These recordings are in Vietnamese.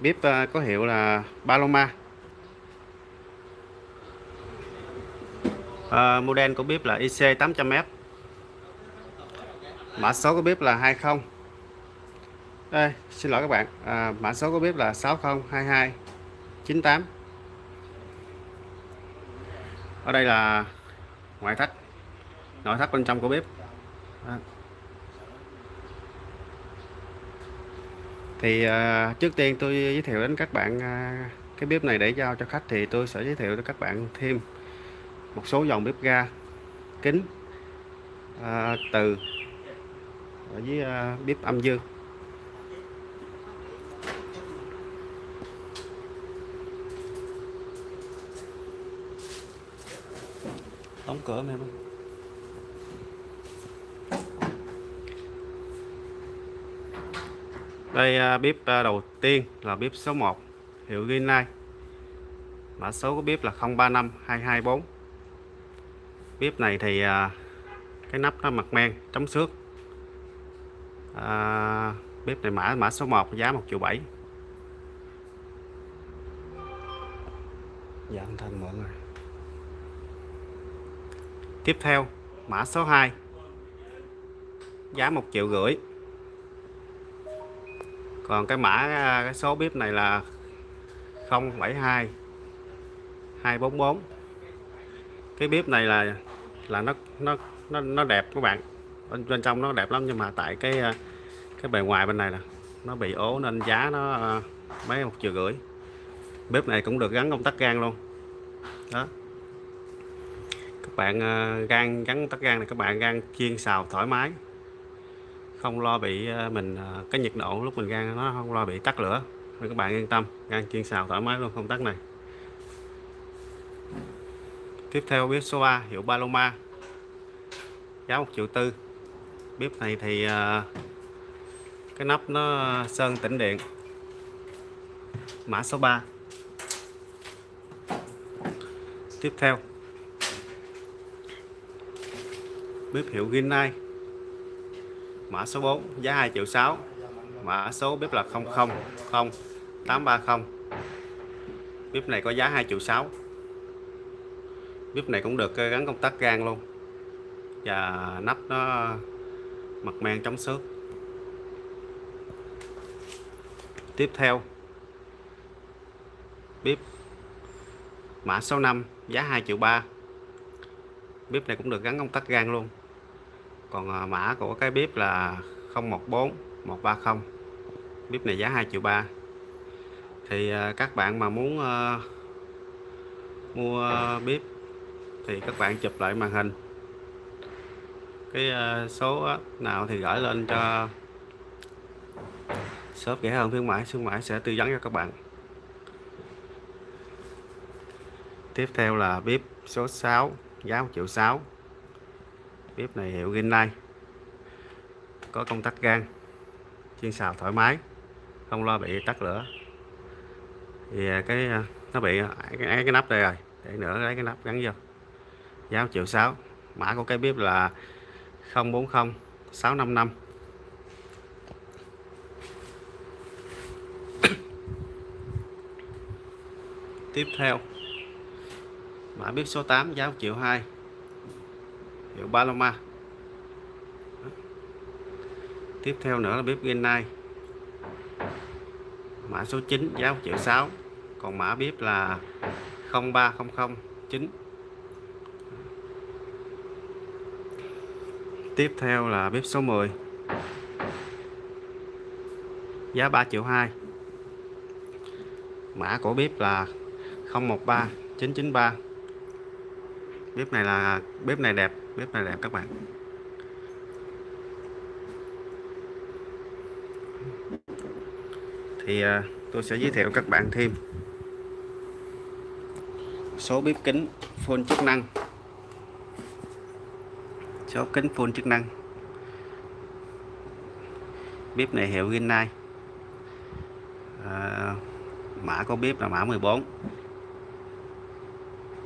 bếp ờ, có hiệu là Paloma à, ờ, model của bếp là IC 800F mã số của bếp là 20 đây xin lỗi các bạn. À, mã số của bếp là 6022 98 ở đây là ngoại thất nội thất bên trong của bếp. À. thì uh, trước tiên tôi giới thiệu đến các bạn uh, cái bếp này để giao cho khách thì tôi sẽ giới thiệu cho các bạn thêm một số dòng bếp ga kính uh, từ ở với uh, bếp âm dương. Đóng cửa em ơi. Đây à, bếp à, đầu tiên là bếp số 1 hiệu Greenlight mã số của bếp là 035224 bếp này thì à, cái nắp nó mặt men chống xước. À, bếp này mã mã số 1 giá 1 triệu 7 giảm thành mọi người tiếp theo mã số 2 giá 1 triệu rưỡi còn cái mã à, cái số bếp này là 072 244 cái bếp này là là nó nó nó nó đẹp các bạn. Bên bên trong nó đẹp lắm nhưng mà tại cái à, cái bề ngoài bên này là nó bị ố nên giá nó à, mấy một triệu rưỡi. Bếp này cũng được gắn công tắc gan luôn. Đó. Các bạn gan gắn tắc gan này, các bạn gan chiên xào thoải mái không lo bị ờ, mình ờ, cái nhiệt độ lúc mình gan nó không lo bị tắt lửa. Nên các bạn yên tâm, gan chiên xào thoải mái luôn không tắt này. Tiếp theo bếp số 3 hiệu Paloma, giá 1 triệu tư. Bếp này thì ờ, cái nắp nó sơn tĩnh điện. Mã số 3 tiếp theo, bếp hiệu Rinnai mã số 4 giá 2 triệu 6 mã số bếp là 000830 bếp này có giá 2 triệu 6 ờ, bếp này cũng được gắn công tắc gan luôn. Và nắp nó mặt men chống xước. Tiếp theo, bếp. Mã số 5 giá 2 triệu 3 bếp này cũng được gắn công tắc gan luôn còn à, mã của cái bếp là 014 130 bếp này giá 2 triệu 3 thì à, các bạn mà muốn uh, mua bếp thì các bạn chụp lại màn hình. Cái uh, số nào thì gửi lên cho shop rẻ hơn khuyến mãi khuyến mãi sẽ tư vấn cho các bạn. Tiếp theo là bếp số 6 giá 1 triệu 6 bếp này hiệu Rinnai có công tắc gan chiên xào thoải mái không lo bị tắt lửa. Thì à, cái à, nó bị à, cái, cái nắp đây rồi để nữa lấy cái nắp gắn vô. Giá 1 triệu 6 mã của cái bếp là 040 655 tiếp theo mã bếp số 8 giá 1 triệu 2 hiệu Paloma tiếp theo nữa là bếp Genai mã số 9 giá 1 triệu 6 còn mã bếp là 03009 tiếp theo là bếp số 10 giá 3 triệu 2 mã của bếp là 013993 bếp này là, bếp này đẹp bếp này đẹp các bạn. Thì à, tôi sẽ giới thiệu các bạn thêm số bếp kính full chức năng. Số kính full chức năng. Bếp này hiệu Rinnai à, mã của bếp là mã 14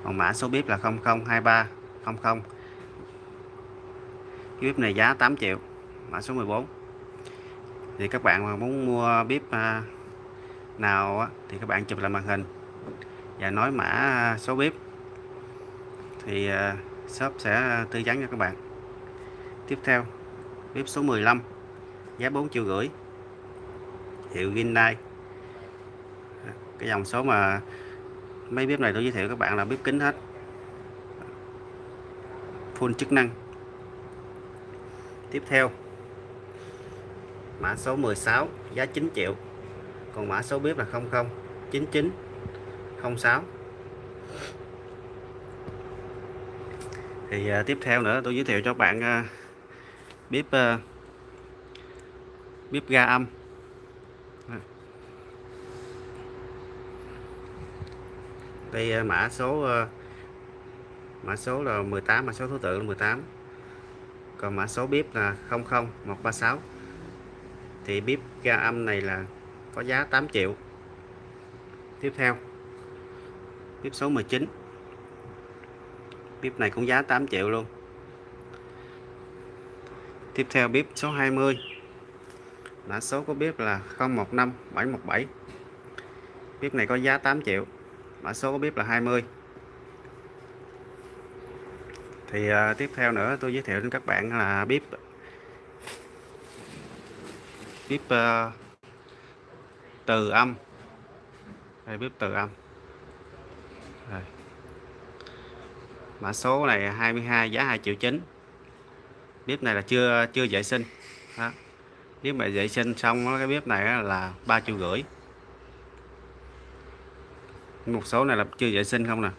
còn mã số bếp là cái bếp này giá 8 triệu, mã số 14 thì các bạn mà muốn mua bếp à, nào thì các bạn chụp lại màn hình và nói mã à, số bếp. Thì à, shop sẽ tư vấn cho các bạn. Tiếp theo, bếp số 15 giá 4 triệu rưỡi. Hiệu Hyundai. Cái dòng số mà mấy bếp này tôi giới thiệu các bạn là bếp kính hết. Full chức năng tiếp theo. Mã số 16 giá 9 triệu. Còn mã số bếp là 00 99 06 thì uh, tiếp theo nữa tôi giới thiệu cho bạn uh, bếp uh, bếp ga âm. Đây uh, mã số uh, mã số là 18 mã số thứ tự là 18 còn mã số bếp là 00136 thì bếp ga âm này là có giá 8 triệu. Tiếp theo bếp số 19 bếp này cũng giá 8 triệu luôn. Tiếp theo bếp số 20 mã số của bếp là 015717 bếp này có giá 8 triệu. Mã số của bếp là 20 thì uh, tiếp theo nữa tôi giới thiệu đến các bạn là bếp. Bếp uh, từ âm. Đây bếp từ âm. Đây. mã số này 22 giá 2 triệu chín. Bếp này là chưa chưa vệ sinh. Đó. nếu mà vệ sinh xong cái bếp này là 3 triệu rưỡi. Một số này là chưa vệ sinh không nè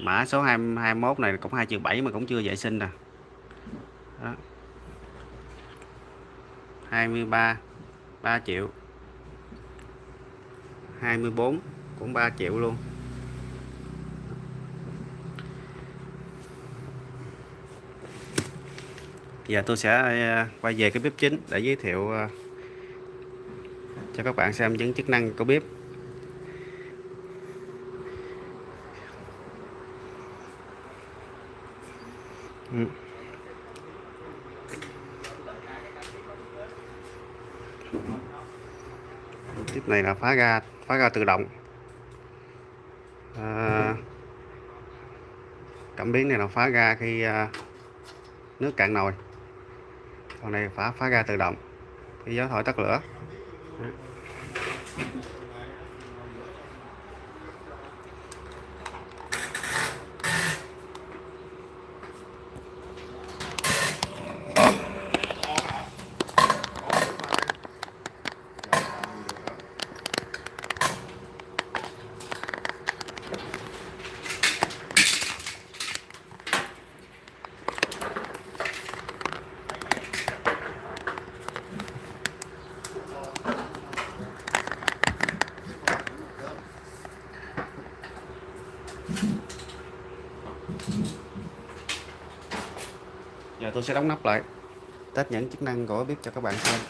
mã số 21 này cũng 2 triệu 7 mà cũng chưa vệ sinh nè. Đó. 23 3 triệu. 24 cũng 3 triệu luôn. Giờ tôi sẽ ờ, quay về cái bếp chính để giới thiệu ờ, cho các bạn xem những chức năng của bếp. Tiếp này là phá ga phá ga tự động. À, cảm biến này là phá ga khi à, nước cạn nồi. Còn này phá phá ga tự động. Khi gió thổi tắt lửa. giờ tôi sẽ đóng nắp lại. Test những chức năng của bếp cho các bạn xem.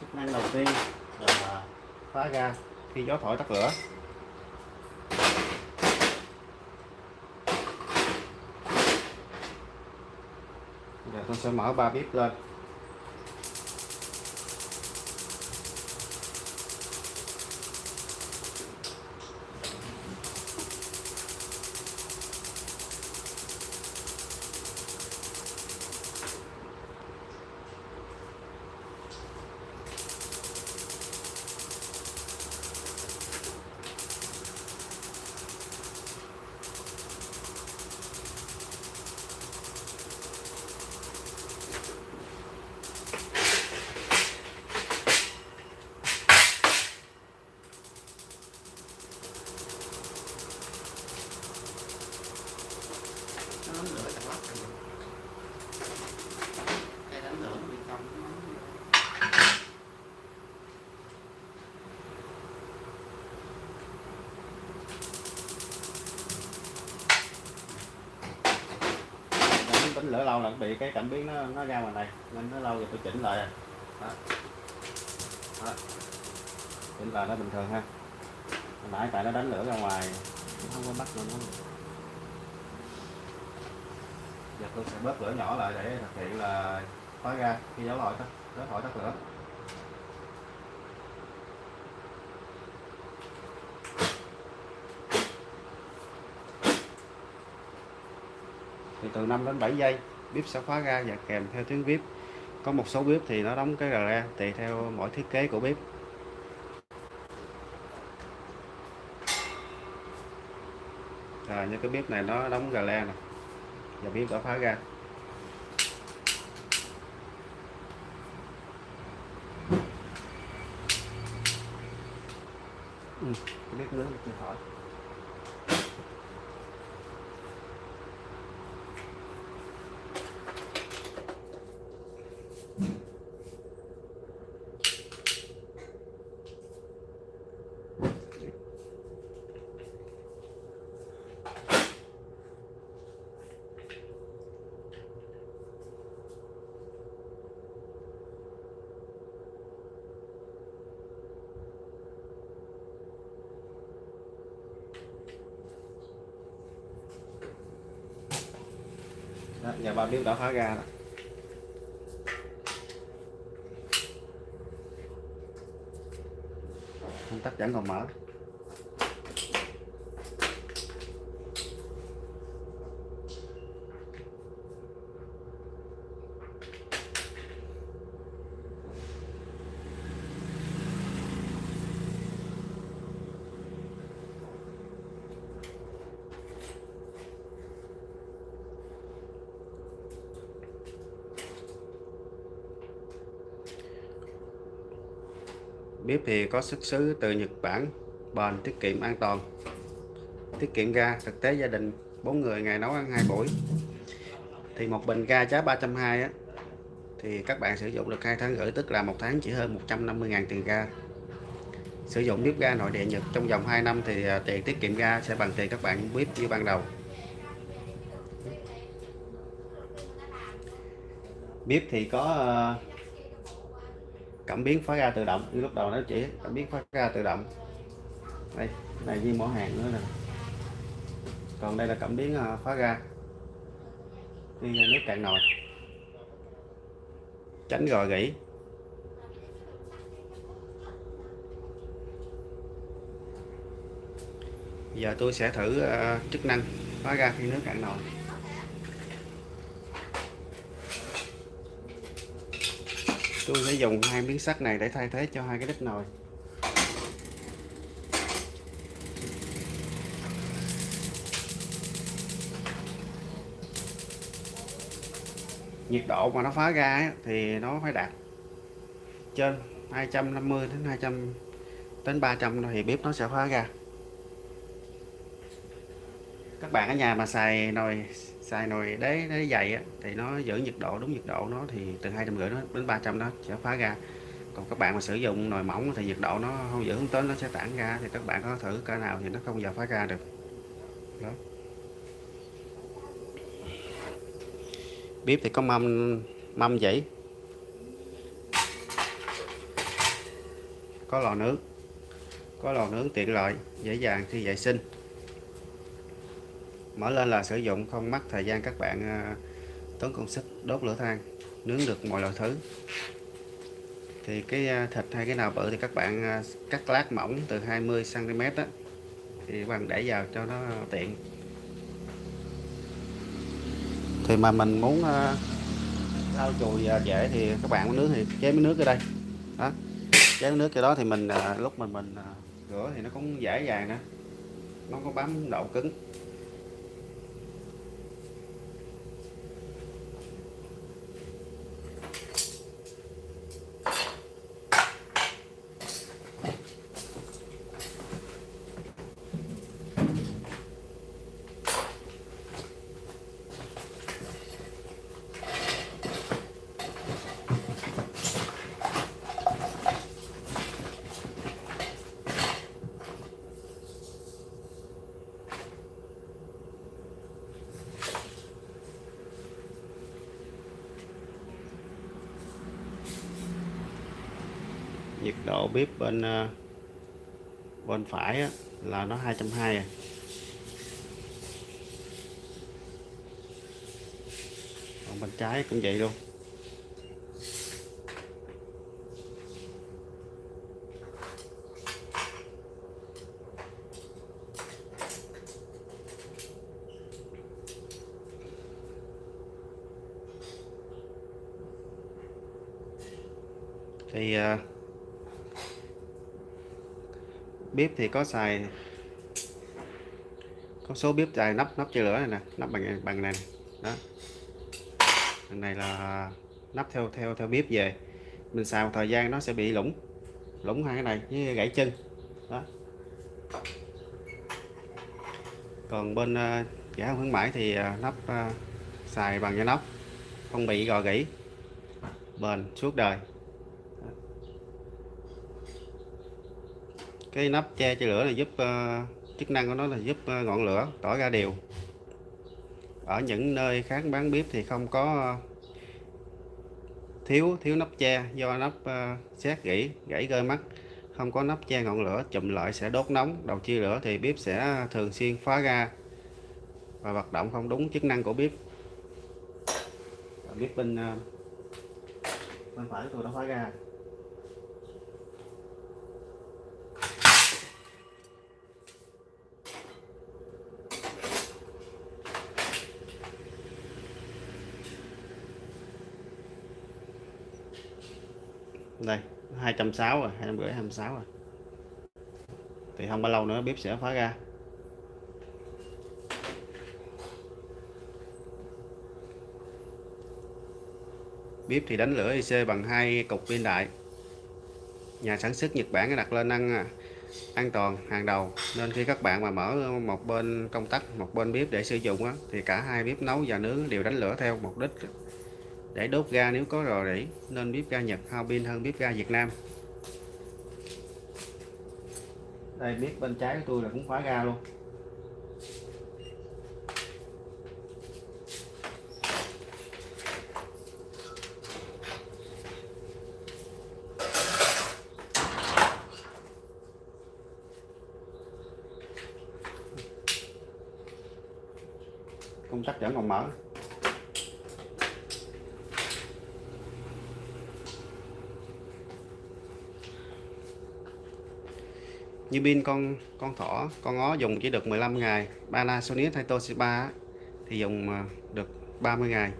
Chức năng đầu tiên là phá ga khi gió thổi tắt lửa. Sẽ mở ba bếp lên nó lửa chặt lắm cái đánh lửa nó bị cong nếu lâu là bị cái cảm biến nó nó ra ngoài này, nên nó lâu rồi tôi chỉnh lại đó. Đó. chỉnh lại nó bình thường ha hồi nãy tại nó đánh lửa ra ngoài, nó không có bắt luôn nó giờ tôi sẽ bớt lửa nhỏ lại để thực hiện là khóa ra khi dấu hỏi tắt dấu hỏi tắt lửa thì từ 5 đến 7 giây bếp sẽ khóa ra và kèm theo tiếng bếp có một số bếp thì nó đóng cái rờ tùy theo mỗi thiết kế của bếp rồi như cái bếp này nó đóng rờ le nè và bếp đã phá ra. Ừ, cái bếp nướng được hỏi. Đó, giờ bao bếp đã phá ra đó. công tắc vẫn còn mở bếp thì có xuất xứ từ Nhật Bản, bền, tiết kiệm an toàn. Tiết kiệm ga, thực tế gia đình 4 người ngày nấu ăn hai buổi. Thì một bình ga giá 320 á, thì các bạn sử dụng được hai tháng rưỡi, tức là một tháng chỉ hơn 150.000 tiền ga. Sử dụng bếp ga nội địa Nhật trong vòng 2 năm thì à, tiền tiết kiệm ga sẽ bằng tiền các bạn bếp như ban đầu. Bếp thì có à, cảm biến phá ra tự động. Như lúc đầu nó chỉ cảm biến phá ra tự động. Đây này viên mỏ hàng nữa nè. Còn đây là cảm biến à, phá ra. Khi nước cạn nồi. Tránh gò gỉ. Giờ tôi sẽ thử à, chức năng phá ra khi nước cạn nồi. Tôi sẽ dùng hai miếng sắt này để thay thế cho hai cái đít nồi. Nhiệt độ mà nó phá ra ấy, thì nó phải đạt trên 250 đến 200 đến 300 thì bếp nó sẽ phá ra. Các bạn ở nhà mà xài nồi xài nồi đế đế dày á, thì nó giữ nhiệt độ đúng nhiệt độ nó thì từ hai trăm rưỡi đến 300 nó sẽ phá ra. Còn các bạn mà sử dụng nồi mỏng thì nhiệt độ nó không giữ hướng tới nó sẽ tản ra thì các bạn có thử cỡ nào thì nó không giờ phá ra được. Đó. Bếp thì có mâm mâm dãy có lò nướng. Có lò nướng tiện lợi dễ dàng khi vệ sinh mở lên là sử dụng không mất thời gian các bạn ờ, tốn công sức, đốt lửa than, nướng được mọi loại thứ. Thì cái ờ, thịt hay cái nào bự thì các bạn ờ, cắt lát mỏng từ 20 cm đó thì bằng bạn để vào cho nó tiện. Thì mà mình muốn lau chùi dễ thì các bạn nướng thì chế miếng nước ở đây. Đó, chế miếng nước cái đó thì mình lúc mình mình rửa thì nó cũng dễ dàng nữa nó có bám độ cứng. Nhiệt độ bếp bên ờ, bên phải á, là nó 220 à. Còn bên trái cũng vậy luôn. Thì uh, bếp thì có xài có số bếp xài nắp nắp chơi lửa này nè nắp bằng bằng này này đó. Này là nắp theo theo theo bếp về. Mình xài một thời gian nó sẽ bị lủng lủng hai cái này với gãy chân đó. Còn bên ờ, uh, giả khuyến mãi thì uh, nắp uh, xài bằng da nóc không bị gò gỉ bền suốt đời. Cái nắp che cho lửa là giúp uh, chức năng của nó là giúp uh, ngọn lửa tỏ ra đều. Ở những nơi khác bán bếp thì không có ờ, thiếu thiếu nắp che. Do nắp uh, xét gỉ gãy rơi mắt không có nắp che ngọn lửa chụm lại sẽ đốt nóng. Đầu chia lửa thì bếp sẽ thường xuyên phá ra và hoạt động không đúng chức năng của bếp. Bếp bên uh, bên phải tôi đã phá ra. Đây 260 rồi 250 26 rồi. Thì không bao lâu nữa bếp sẽ phá ra. Bếp thì đánh lửa IC bằng hai cục pin đại. Nhà sản xuất Nhật Bản đặt lên ăn à, an toàn hàng đầu. Nên khi các bạn mà mở một bên công tắc một bên bếp để sử dụng á, thì cả hai bếp nấu và nướng đều đánh lửa theo mục đích để đốt ga nếu có rò rỉ nên bếp ga Nhật, hao pin hơn bếp ga Việt Nam. Đây, bếp bên trái của tôi là cũng khóa ga luôn công tắc vẫn còn mở như pin con con thỏ con ngó dùng chỉ được 15 ngày. Panasonic hay Toshiba thì dùng à, được 30 ngày.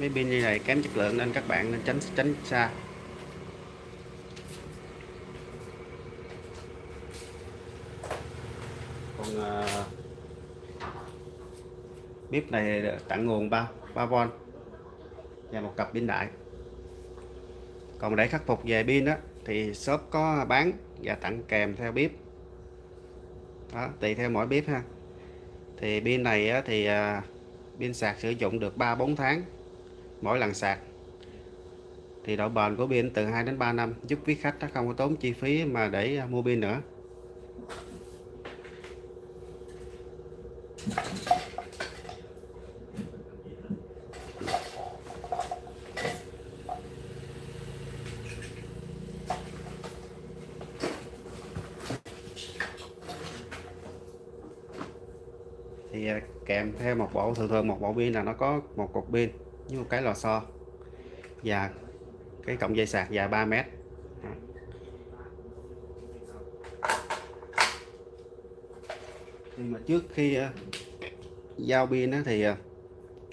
Mấy pin như này kém chất lượng nên các bạn nên tránh tránh xa. Còn uh, bếp này tặng nguồn 3 3V và một cặp pin đại. Còn để khắc phục về pin đó thì shop có bán và tặng kèm theo bếp. Đó, tùy theo mỗi bếp ha. Thì pin này thì à, pin sạc sử dụng được 3-4 tháng, mỗi lần sạc. Thì độ bền của pin từ 2 đến 3 năm, giúp quý khách không có tốn chi phí mà để à, mua pin nữa. Thì kèm theo một bộ, thường thường một bộ pin là nó có một cục pin với một cái lò xo và cái cọng dây sạc dài 3 mét. Nhưng mà trước khi ờ, giao pin thì ờ,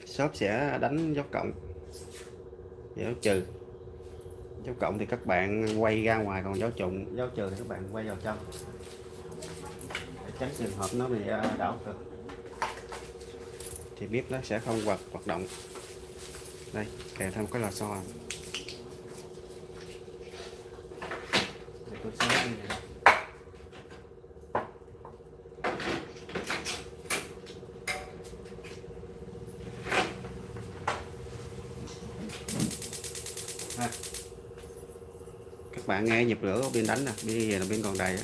shop sẽ đánh dấu cộng, dấu trừ. Dấu cộng thì các bạn quay ra ngoài, còn dấu trụng dấu trừ thì các bạn quay vào trong để tránh trường hợp nó bị ờ, đảo cực thì bếp nó sẽ không hoạt hoạt động đây, kèm thêm cái lò xo này. Các bạn nghe nhịp lửa bên đánh nè bây giờ là bên còn đầy đó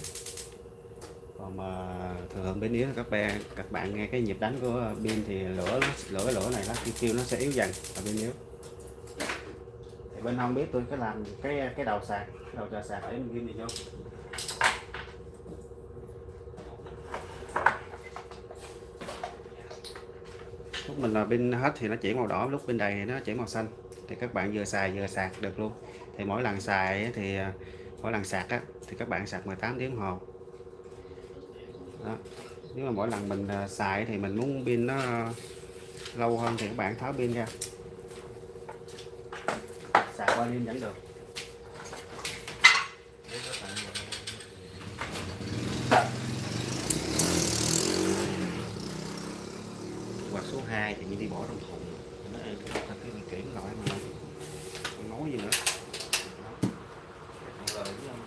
bên bên yếu các bạn các bạn nghe cái nhịp đánh của pin thì lửa lửa lửa này nó kêu nó sẽ yếu dần ở bên yếu thì bên không biết tôi có làm cái cái đầu sạc cái đầu trà sạc ở bên kim gì không lúc mình là bên hết thì nó chuyển màu đỏ lúc bên đây thì nó chuyển màu xanh. Thì các bạn vừa xài vừa sạc được luôn. Thì mỗi lần xài thì mỗi lần sạc á, thì các bạn sạc 18 tiếng đồng hồ đó. nếu mà mỗi lần mình à, xài thì mình muốn pin nó lâu hơn thì các bạn tháo pin ra xài qua pin vẫn được quạt số 2 thì như đi bỏ trong thùng nó ê, cái cái cái chuyển lại mà không nói gì nữa Rồi, đúng không?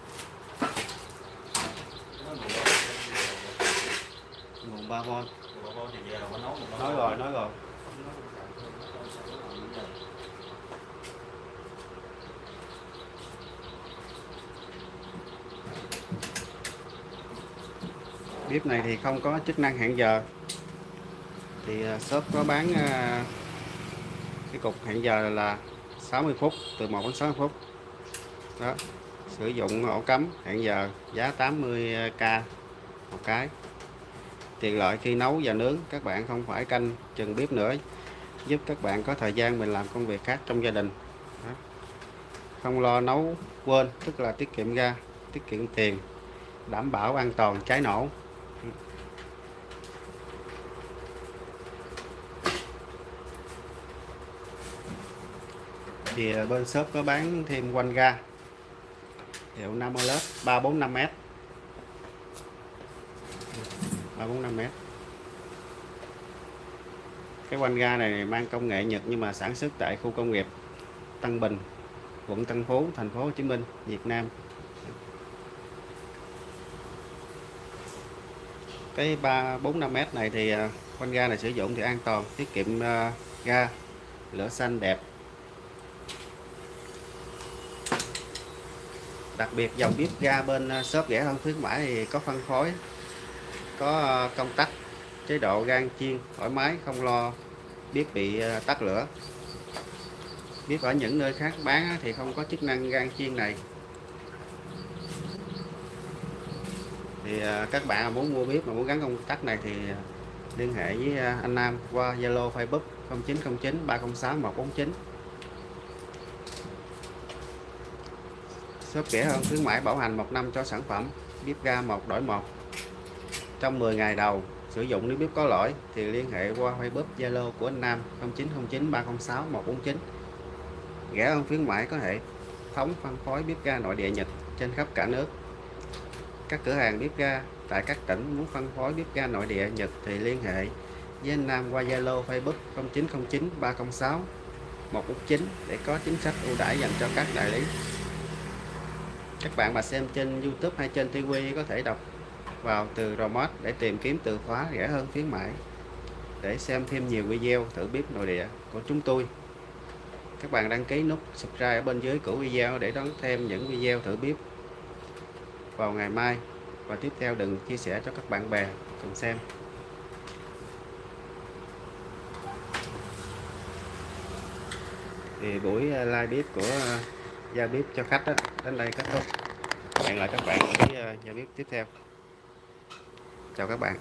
Nó mùa nguồn 3 v mùa bò thì giờ là nó nấu một nói rồi nói rồi bếp này thì không có chức năng hẹn giờ. Thì ờ, shop có bán ờ, cái cục hẹn giờ là 60 phút, từ 1 đến 60 phút. Đó, sử dụng ổ cắm hẹn giờ giá 80k một cái. Tiện lợi khi nấu và nướng, các bạn không phải canh chừng bếp nữa, giúp các bạn có thời gian mình làm công việc khác trong gia đình. Đó. không lo nấu quên, tức là tiết kiệm ga tiết kiệm tiền, đảm bảo an toàn cháy nổ. Thì ờ, bên shop có bán thêm quanh ga. Hiệu Namoled 345m 345m cái quanh ga này mang công nghệ Nhật nhưng mà sản xuất tại khu công nghiệp Tân Bình, quận Tân Phú, thành phố Hồ Chí Minh, Việt Nam. Cái 345m này thì ờ, quanh ga này sử dụng thì an toàn, tiết kiệm ờ, ga, lửa xanh đẹp. Đặc biệt dòng bếp ga bên à, shop rẻ hơn khuyến mãi thì có phân phối, có à, công tắc, chế độ gan chiên, thoải mái, không lo bếp bị à, tắt lửa. Bếp ở những nơi khác bán thì không có chức năng gan chiên này. Thì các bạn muốn mua bếp mà muốn gắn công tắc này thì liên hệ với anh Nam qua Zalo, Facebook 0909 306 149 shop rẻ hơn, khuyến mãi bảo hành một năm cho sản phẩm, bếp ga một, đổi một. Trong 10 ngày đầu, sử dụng nếu bếp có lỗi thì liên hệ qua Facebook, Zalo của anh Nam 0909 306 149 rẻ hơn, khuyến mãi có hệ thống phân phối bếp ga nội địa Nhật trên khắp cả nước. Các cửa hàng bếp ga tại các tỉnh muốn phân phối bếp ga nội địa Nhật thì liên hệ với anh Nam qua Zalo, Facebook 0909 306 149 để có chính sách ưu đãi dành cho các đại lý các bạn mà xem trên YouTube hay trên TV có thể đọc vào từ remote để tìm kiếm từ khóa rẻ hơn khuyến mãi. Để xem thêm nhiều video thử bếp nội địa của chúng tôi. Các bạn đăng ký nút subscribe ở bên dưới của video để đón thêm những video thử bếp vào ngày mai. Và tiếp theo đừng chia sẻ cho các bạn bè cùng xem. Thì buổi live bếp của uh, gia bếp cho khách đó, đến đây kết thúc. Hẹn lại các bạn với ờ, nhà bếp tiếp theo. Chào các bạn.